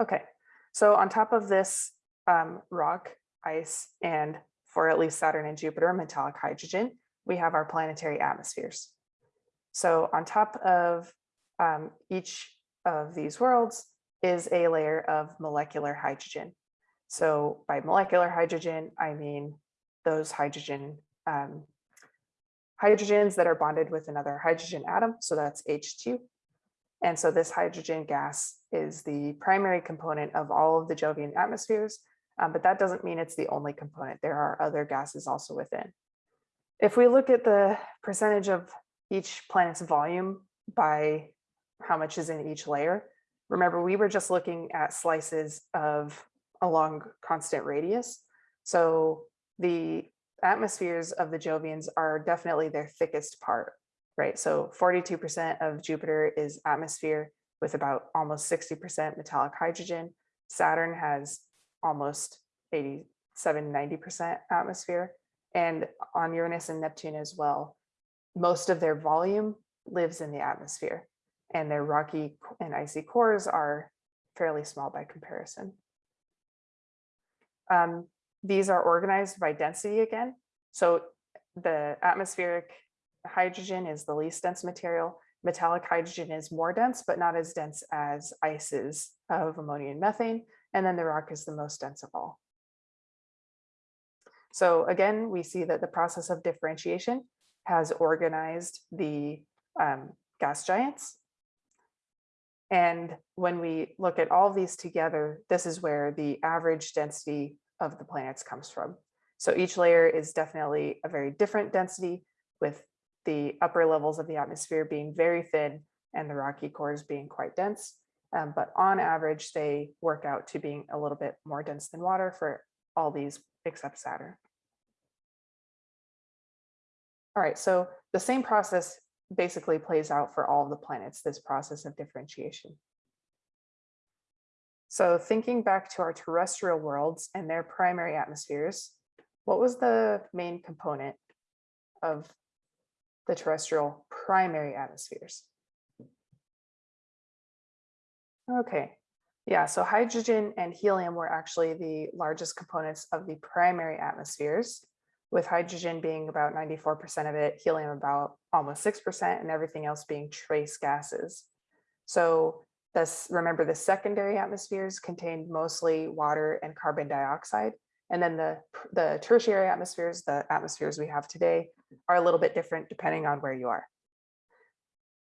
Okay, so on top of this um, rock, ice, and for at least Saturn and Jupiter, metallic hydrogen, we have our planetary atmospheres. So on top of um, each of these worlds is a layer of molecular hydrogen. So by molecular hydrogen, I mean those hydrogen um, hydrogens that are bonded with another hydrogen atom. So that's H2. And so this hydrogen gas is the primary component of all of the Jovian atmospheres, um, but that doesn't mean it's the only component. There are other gases also within. If we look at the percentage of each planet's volume by how much is in each layer, remember we were just looking at slices of along constant radius. So the atmospheres of the Jovians are definitely their thickest part, right? So 42% of Jupiter is atmosphere with about almost 60% metallic hydrogen. Saturn has almost 87, 90% atmosphere. And on Uranus and Neptune as well, most of their volume lives in the atmosphere and their rocky and icy cores are fairly small by comparison. Um, these are organized by density again. So the atmospheric hydrogen is the least dense material. Metallic hydrogen is more dense, but not as dense as ices of ammonia and methane. And then the rock is the most dense of all. So again, we see that the process of differentiation has organized the um, gas giants. And when we look at all these together, this is where the average density of the planets comes from. So each layer is definitely a very different density with the upper levels of the atmosphere being very thin and the rocky cores being quite dense. Um, but on average, they work out to being a little bit more dense than water for all these except Saturn. All right, so the same process basically plays out for all of the planets, this process of differentiation. So thinking back to our terrestrial worlds and their primary atmospheres, what was the main component of the terrestrial primary atmospheres? Okay, yeah, so hydrogen and helium were actually the largest components of the primary atmospheres, with hydrogen being about 94% of it, helium about almost 6%, and everything else being trace gases. So this, remember the secondary atmospheres contained mostly water and carbon dioxide. And then the, the tertiary atmospheres, the atmospheres we have today, are a little bit different depending on where you are.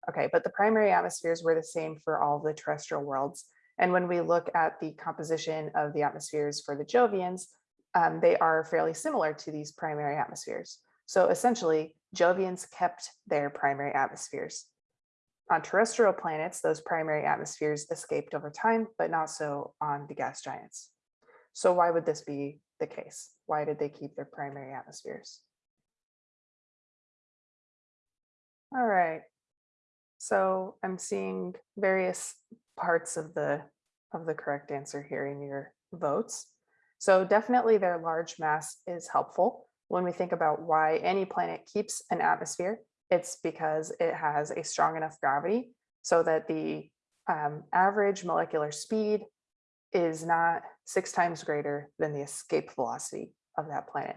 Okay, but the primary atmospheres were the same for all the terrestrial worlds. And when we look at the composition of the atmospheres for the Jovians, um, they are fairly similar to these primary atmospheres. So essentially, Jovians kept their primary atmospheres. On terrestrial planets, those primary atmospheres escaped over time, but not so on the gas giants. So why would this be the case? Why did they keep their primary atmospheres? All right, so I'm seeing various parts of the of the correct answer here in your votes. So definitely their large mass is helpful when we think about why any planet keeps an atmosphere it's because it has a strong enough gravity so that the um, average molecular speed is not six times greater than the escape velocity of that planet.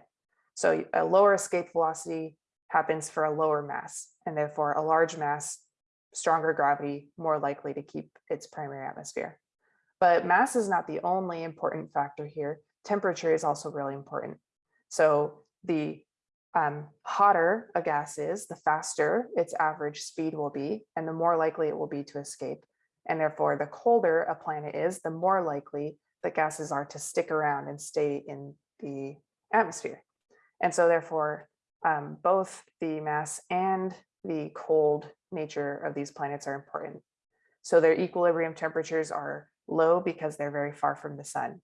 So a lower escape velocity happens for a lower mass and therefore a large mass, stronger gravity, more likely to keep its primary atmosphere. But mass is not the only important factor here. Temperature is also really important. So the um, hotter a gas is, the faster its average speed will be, and the more likely it will be to escape. And therefore, the colder a planet is, the more likely the gases are to stick around and stay in the atmosphere. And so therefore, um, both the mass and the cold nature of these planets are important. So their equilibrium temperatures are low because they're very far from the sun.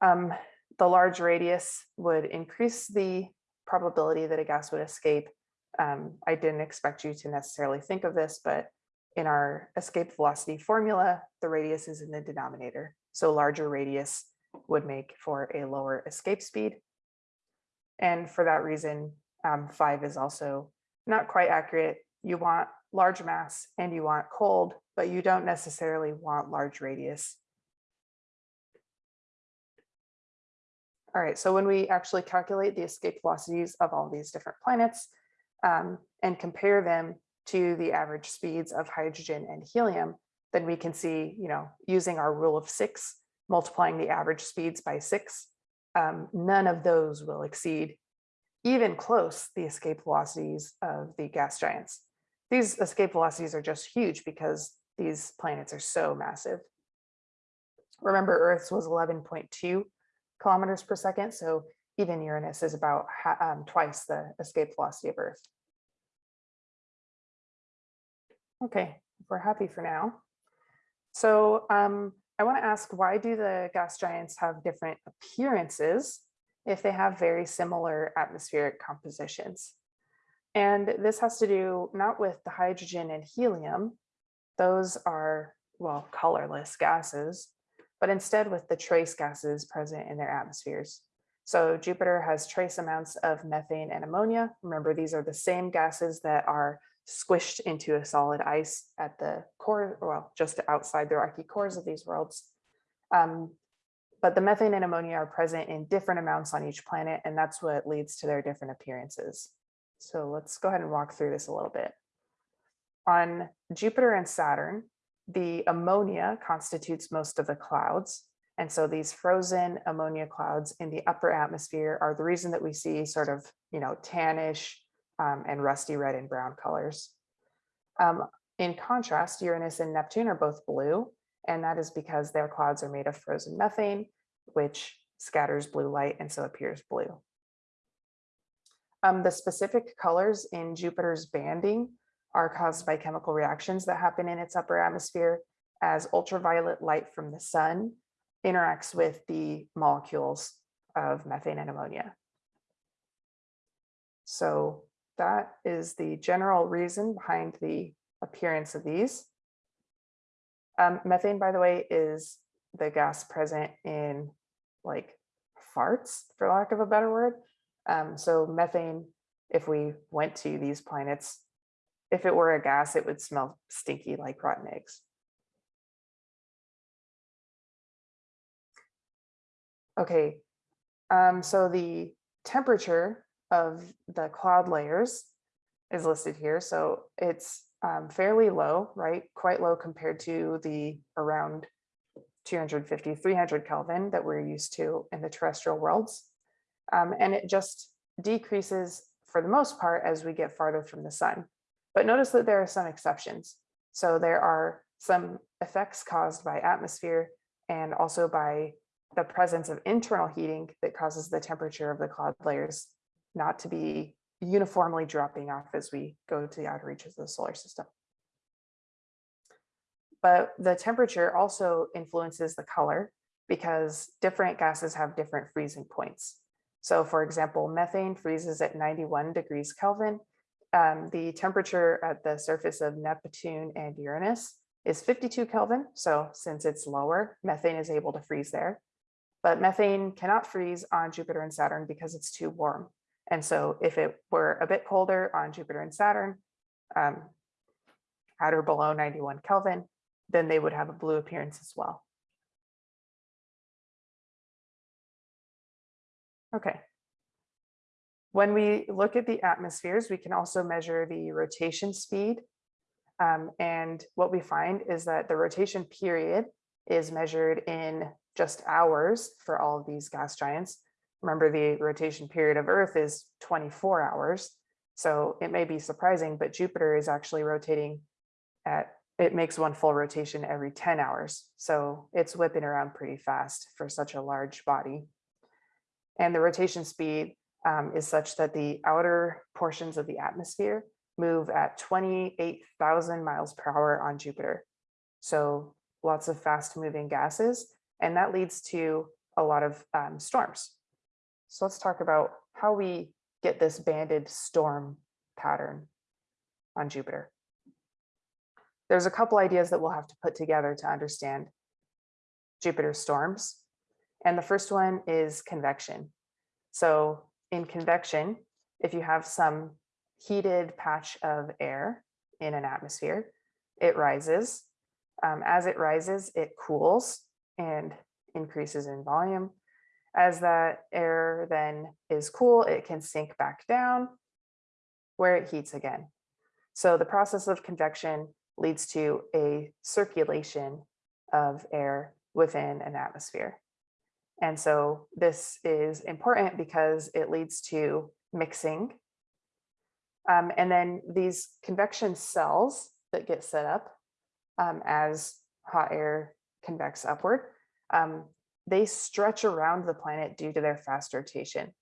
Um, the large radius would increase the probability that a gas would escape. Um, I didn't expect you to necessarily think of this, but in our escape velocity formula, the radius is in the denominator. So larger radius would make for a lower escape speed. And for that reason, um, five is also not quite accurate. You want large mass and you want cold but you don't necessarily want large radius. All right, so when we actually calculate the escape velocities of all these different planets um, and compare them to the average speeds of hydrogen and helium, then we can see, you know, using our rule of six, multiplying the average speeds by six, um, none of those will exceed even close the escape velocities of the gas giants. These escape velocities are just huge because these planets are so massive. Remember Earth's was 11.2 kilometers per second, so even Uranus is about um, twice the escape velocity of Earth. Okay, we're happy for now. So um, I want to ask, why do the gas giants have different appearances if they have very similar atmospheric compositions? And this has to do not with the hydrogen and helium, those are, well, colorless gases, but instead with the trace gases present in their atmospheres. So Jupiter has trace amounts of methane and ammonia. Remember, these are the same gases that are squished into a solid ice at the core, well, just outside the rocky cores of these worlds. Um, but the methane and ammonia are present in different amounts on each planet, and that's what leads to their different appearances. So let's go ahead and walk through this a little bit. On Jupiter and Saturn, the ammonia constitutes most of the clouds. And so these frozen ammonia clouds in the upper atmosphere are the reason that we see sort of, you know, tannish um, and rusty red and brown colors. Um, in contrast, Uranus and Neptune are both blue, and that is because their clouds are made of frozen methane, which scatters blue light and so appears blue. Um, the specific colors in Jupiter's banding are caused by chemical reactions that happen in its upper atmosphere as ultraviolet light from the sun interacts with the molecules of methane and ammonia. So that is the general reason behind the appearance of these. Um, methane, by the way, is the gas present in like farts, for lack of a better word. Um, so methane, if we went to these planets, if it were a gas, it would smell stinky like rotten eggs. Okay, um, so the temperature of the cloud layers is listed here. So it's um, fairly low, right? Quite low compared to the around 250, 300 Kelvin that we're used to in the terrestrial worlds. Um, and it just decreases for the most part as we get farther from the sun. But notice that there are some exceptions. So there are some effects caused by atmosphere and also by the presence of internal heating that causes the temperature of the cloud layers not to be uniformly dropping off as we go to the outer reaches of the solar system. But the temperature also influences the color because different gases have different freezing points. So for example, methane freezes at 91 degrees Kelvin. Um, the temperature at the surface of Neptune and Uranus is 52 Kelvin. So since it's lower, methane is able to freeze there. But methane cannot freeze on Jupiter and Saturn because it's too warm. And so if it were a bit colder on Jupiter and Saturn, um, at or below 91 Kelvin, then they would have a blue appearance as well. Okay. When we look at the atmospheres, we can also measure the rotation speed. Um, and what we find is that the rotation period is measured in just hours for all of these gas giants, Remember the rotation period of Earth is 24 hours. So it may be surprising, but Jupiter is actually rotating at, it makes one full rotation every 10 hours. So it's whipping around pretty fast for such a large body. And the rotation speed um, is such that the outer portions of the atmosphere move at 28,000 miles per hour on Jupiter. So lots of fast moving gases, and that leads to a lot of um, storms. So let's talk about how we get this banded storm pattern on Jupiter. There's a couple ideas that we'll have to put together to understand Jupiter storms. And the first one is convection. So in convection, if you have some heated patch of air in an atmosphere, it rises Um, as it rises, it cools and increases in volume. As that air then is cool, it can sink back down where it heats again. So the process of convection leads to a circulation of air within an atmosphere. And so this is important because it leads to mixing. Um, and then these convection cells that get set up um, as hot air convects upward, um, they stretch around the planet due to their fast rotation.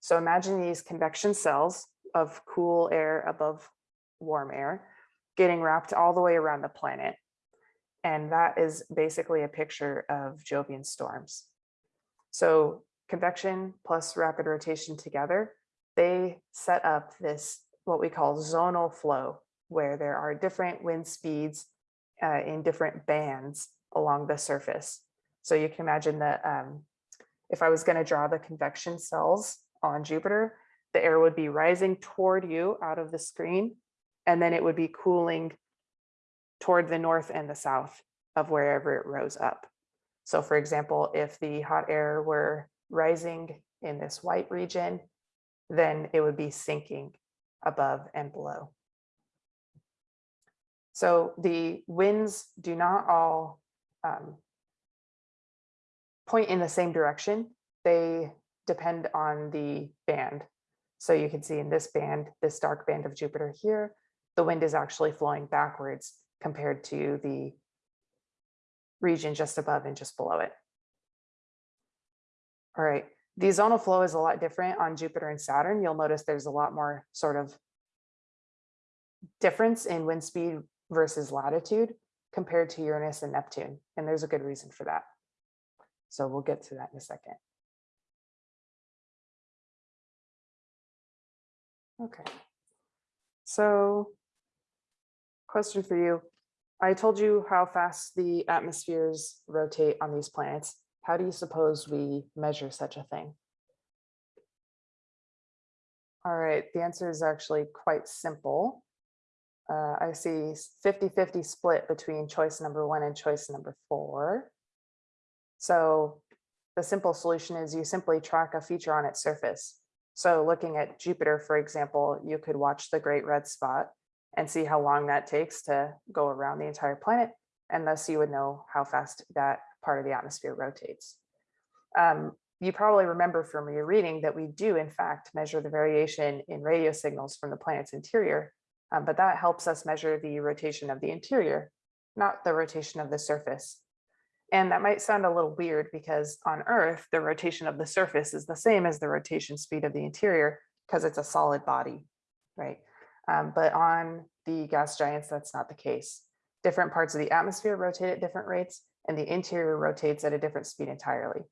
So imagine these convection cells of cool air above warm air getting wrapped all the way around the planet. And that is basically a picture of Jovian storms. So convection plus rapid rotation together, they set up this what we call zonal flow, where there are different wind speeds uh, in different bands along the surface. So you can imagine that um, if I was going to draw the convection cells on Jupiter, the air would be rising toward you out of the screen, and then it would be cooling toward the north and the south of wherever it rose up. So for example, if the hot air were rising in this white region, then it would be sinking above and below. So the winds do not all um, point in the same direction. They depend on the band. So you can see in this band, this dark band of Jupiter here, the wind is actually flowing backwards compared to the region just above and just below it. All right, the zonal flow is a lot different on Jupiter and Saturn. You'll notice there's a lot more sort of difference in wind speed versus latitude compared to Uranus and Neptune. And there's a good reason for that. So we'll get to that in a second. Okay. So question for you. I told you how fast the atmospheres rotate on these planets. How do you suppose we measure such a thing? All right, the answer is actually quite simple. Uh, I see 50-50 split between choice number one and choice number four. So the simple solution is you simply track a feature on its surface. So looking at Jupiter, for example, you could watch the Great Red Spot and see how long that takes to go around the entire planet. And thus you would know how fast that part of the atmosphere rotates. Um, you probably remember from your reading that we do in fact measure the variation in radio signals from the planet's interior, um, but that helps us measure the rotation of the interior, not the rotation of the surface. And that might sound a little weird because on Earth, the rotation of the surface is the same as the rotation speed of the interior because it's a solid body, right? Um, but on the gas giants, that's not the case. Different parts of the atmosphere rotate at different rates and the interior rotates at a different speed entirely.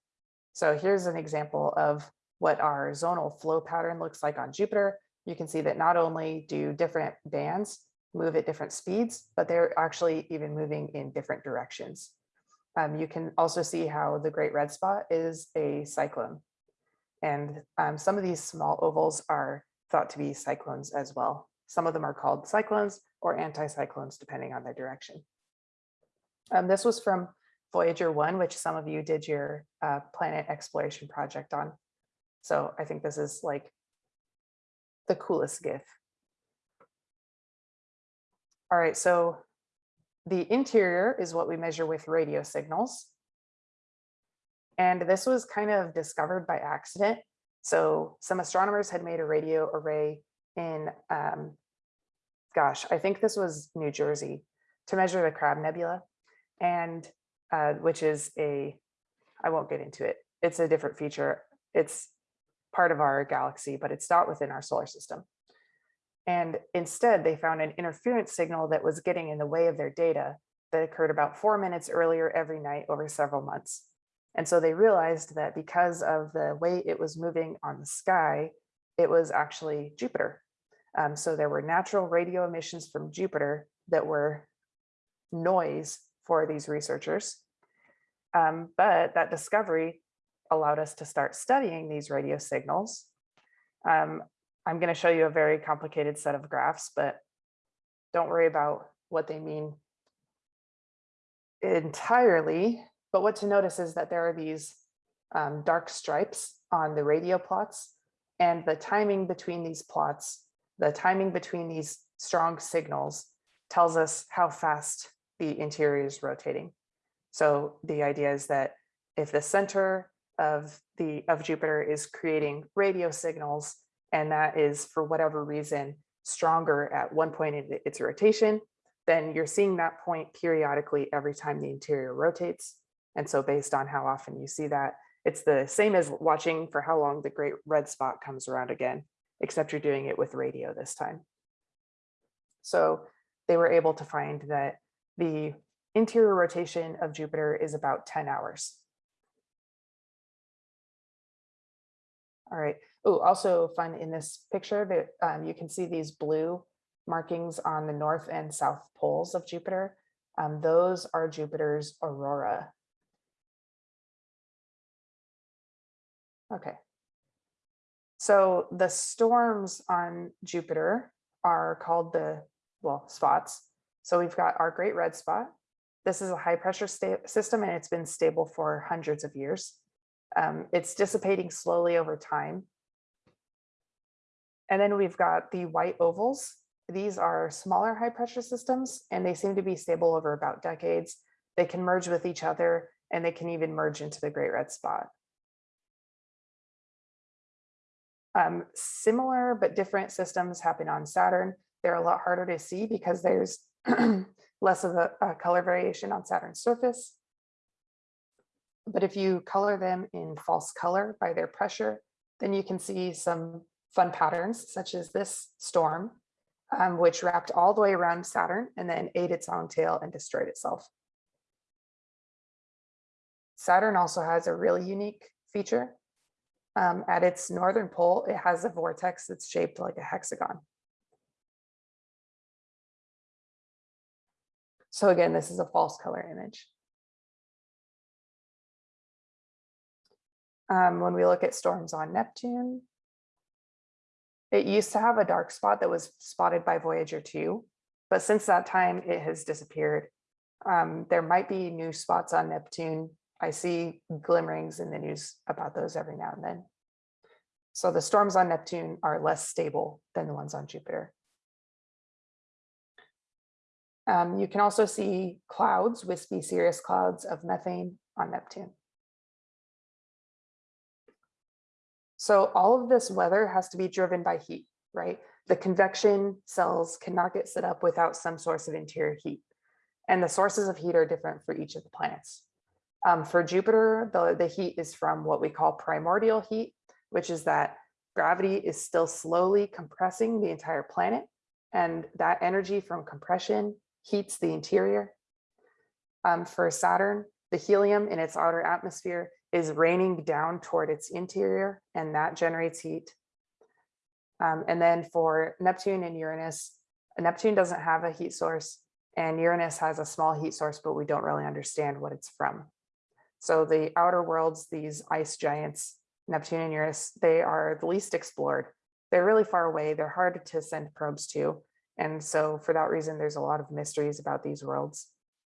So here's an example of what our zonal flow pattern looks like on Jupiter. You can see that not only do different bands move at different speeds, but they're actually even moving in different directions. Um, you can also see how the Great Red Spot is a cyclone. And um, some of these small ovals are thought to be cyclones as well. Some of them are called cyclones or anticyclones, depending on their direction. Um, this was from Voyager 1, which some of you did your uh, planet exploration project on. So I think this is like the coolest GIF. All right, so the interior is what we measure with radio signals. And this was kind of discovered by accident. So some astronomers had made a radio array in, um, gosh, I think this was New Jersey to measure the Crab Nebula, and uh, which is a, I won't get into it. It's a different feature. It's part of our galaxy, but it's not within our solar system. And instead, they found an interference signal that was getting in the way of their data that occurred about four minutes earlier every night over several months. And so they realized that because of the way it was moving on the sky, it was actually Jupiter. Um, so there were natural radio emissions from Jupiter that were noise for these researchers. Um, but that discovery allowed us to start studying these radio signals. Um, I'm going to show you a very complicated set of graphs, but don't worry about what they mean entirely, but what to notice is that there are these um, dark stripes on the radio plots and the timing between these plots, the timing between these strong signals tells us how fast the interior is rotating. So the idea is that if the center of the of Jupiter is creating radio signals, and that is for whatever reason stronger at one point in its rotation, then you're seeing that point periodically every time the interior rotates. And so based on how often you see that, it's the same as watching for how long the great red spot comes around again, except you're doing it with radio this time. So they were able to find that the interior rotation of Jupiter is about 10 hours. All right. Oh, also fun in this picture that um, you can see these blue markings on the north and south poles of Jupiter. Um, those are Jupiter's aurora. Okay. So the storms on Jupiter are called the, well, spots. So we've got our great red spot. This is a high pressure system and it's been stable for hundreds of years. Um, it's dissipating slowly over time. And then we've got the white ovals. These are smaller high pressure systems and they seem to be stable over about decades. They can merge with each other and they can even merge into the great red spot. Um, similar but different systems happen on Saturn. They're a lot harder to see because there's less of a, a color variation on Saturn's surface. But if you color them in false color by their pressure, then you can see some fun patterns such as this storm, um, which wrapped all the way around Saturn and then ate its own tail and destroyed itself. Saturn also has a really unique feature. Um, at its northern pole, it has a vortex that's shaped like a hexagon. So again, this is a false color image. Um, when we look at storms on Neptune, it used to have a dark spot that was spotted by Voyager 2, but since that time it has disappeared. Um, there might be new spots on Neptune. I see glimmerings in the news about those every now and then. So the storms on Neptune are less stable than the ones on Jupiter. Um, you can also see clouds, wispy cirrus clouds of methane on Neptune. So all of this weather has to be driven by heat, right? The convection cells cannot get set up without some source of interior heat. And the sources of heat are different for each of the planets. Um, for Jupiter, the, the heat is from what we call primordial heat, which is that gravity is still slowly compressing the entire planet. And that energy from compression heats the interior. Um, for Saturn, the helium in its outer atmosphere is raining down toward its interior and that generates heat. Um, and then for Neptune and Uranus, Neptune doesn't have a heat source and Uranus has a small heat source, but we don't really understand what it's from. So the outer worlds, these ice giants, Neptune and Uranus, they are the least explored. They're really far away. They're hard to send probes to. And so for that reason, there's a lot of mysteries about these worlds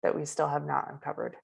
that we still have not uncovered.